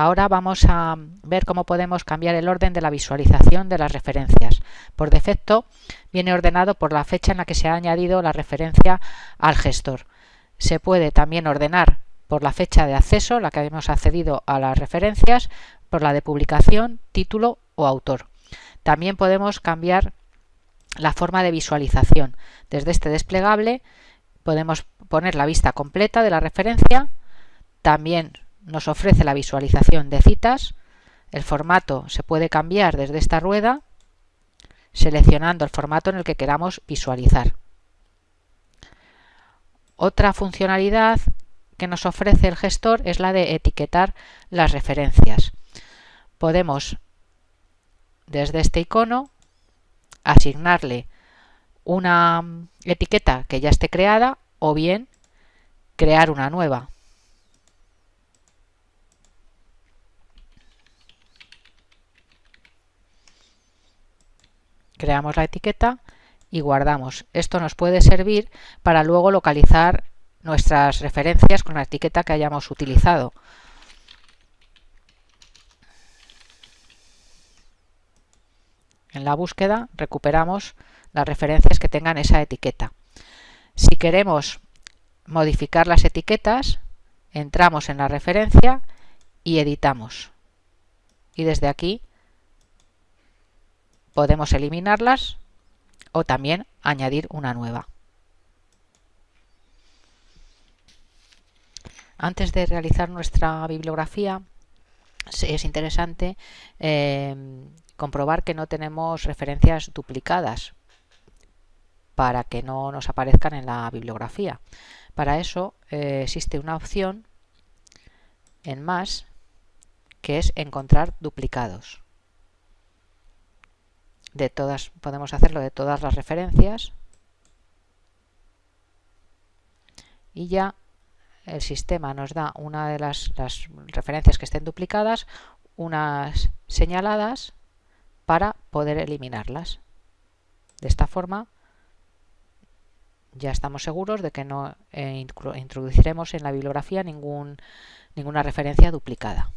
Ahora vamos a ver cómo podemos cambiar el orden de la visualización de las referencias. Por defecto viene ordenado por la fecha en la que se ha añadido la referencia al gestor. Se puede también ordenar por la fecha de acceso, la que hemos accedido a las referencias, por la de publicación, título o autor. También podemos cambiar la forma de visualización. Desde este desplegable podemos poner la vista completa de la referencia, también nos ofrece la visualización de citas, el formato se puede cambiar desde esta rueda seleccionando el formato en el que queramos visualizar. Otra funcionalidad que nos ofrece el gestor es la de etiquetar las referencias. Podemos desde este icono asignarle una etiqueta que ya esté creada o bien crear una nueva. Creamos la etiqueta y guardamos. Esto nos puede servir para luego localizar nuestras referencias con la etiqueta que hayamos utilizado. En la búsqueda recuperamos las referencias que tengan esa etiqueta. Si queremos modificar las etiquetas, entramos en la referencia y editamos. Y desde aquí podemos eliminarlas o también añadir una nueva. Antes de realizar nuestra bibliografía es interesante eh, comprobar que no tenemos referencias duplicadas para que no nos aparezcan en la bibliografía. Para eso eh, existe una opción en más que es encontrar duplicados de todas, podemos hacerlo de todas las referencias y ya el sistema nos da una de las, las referencias que estén duplicadas, unas señaladas para poder eliminarlas. De esta forma ya estamos seguros de que no eh, introduciremos en la bibliografía ningún, ninguna referencia duplicada.